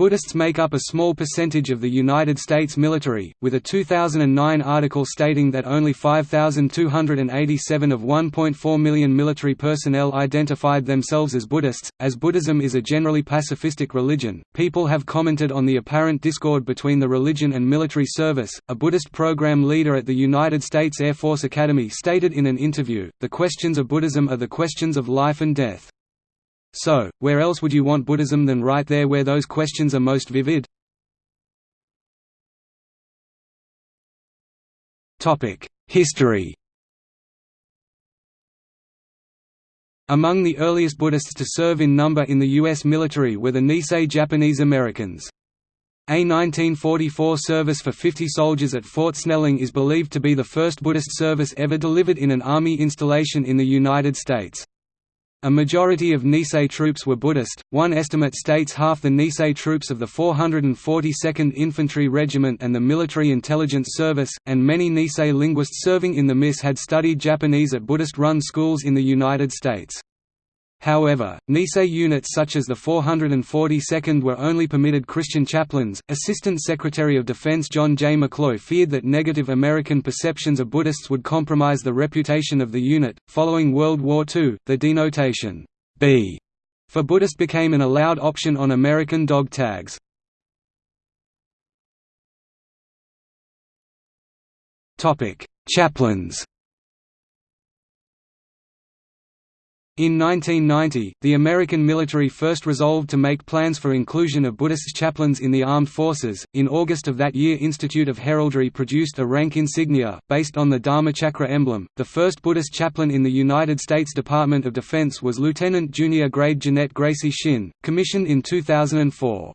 Buddhists make up a small percentage of the United States military, with a 2009 article stating that only 5,287 of 1.4 million military personnel identified themselves as Buddhists. As Buddhism is a generally pacifistic religion, people have commented on the apparent discord between the religion and military service. A Buddhist program leader at the United States Air Force Academy stated in an interview, The questions of Buddhism are the questions of life and death. So, where else would you want Buddhism than right there where those questions are most vivid? History Among the earliest Buddhists to serve in number in the U.S. military were the Nisei Japanese Americans. A 1944 service for 50 soldiers at Fort Snelling is believed to be the first Buddhist service ever delivered in an Army installation in the United States. A majority of Nisei troops were Buddhist, one estimate states half the Nisei troops of the 442nd Infantry Regiment and the Military Intelligence Service, and many Nisei linguists serving in the MIS had studied Japanese at Buddhist-run schools in the United States. However, Nisei units such as the 442nd were only permitted Christian chaplains. Assistant Secretary of Defense John J. McCloy feared that negative American perceptions of Buddhists would compromise the reputation of the unit. Following World War II, the denotation B for Buddhist became an allowed option on American dog tags. Topic: Chaplains. In 1990, the American military first resolved to make plans for inclusion of Buddhist chaplains in the armed forces. In August of that year, Institute of Heraldry produced a rank insignia, based on the Dharmachakra emblem. The first Buddhist chaplain in the United States Department of Defense was Lieutenant Junior Grade Jeanette Gracie Shin, commissioned in 2004.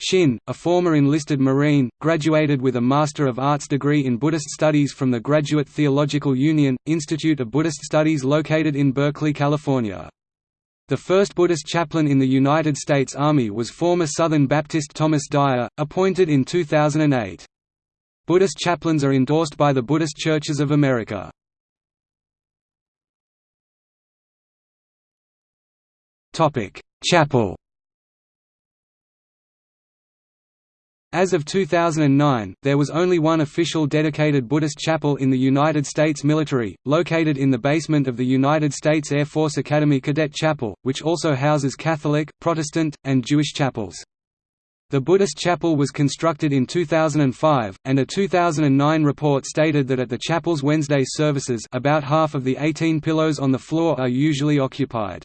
Shin, a former enlisted Marine, graduated with a Master of Arts degree in Buddhist Studies from the Graduate Theological Union, Institute of Buddhist Studies located in Berkeley, California. The first Buddhist chaplain in the United States Army was former Southern Baptist Thomas Dyer, appointed in 2008. Buddhist chaplains are endorsed by the Buddhist Churches of America. Chapel As of 2009, there was only one official dedicated Buddhist chapel in the United States military, located in the basement of the United States Air Force Academy Cadet Chapel, which also houses Catholic, Protestant, and Jewish chapels. The Buddhist chapel was constructed in 2005, and a 2009 report stated that at the chapel's Wednesday services about half of the 18 pillows on the floor are usually occupied.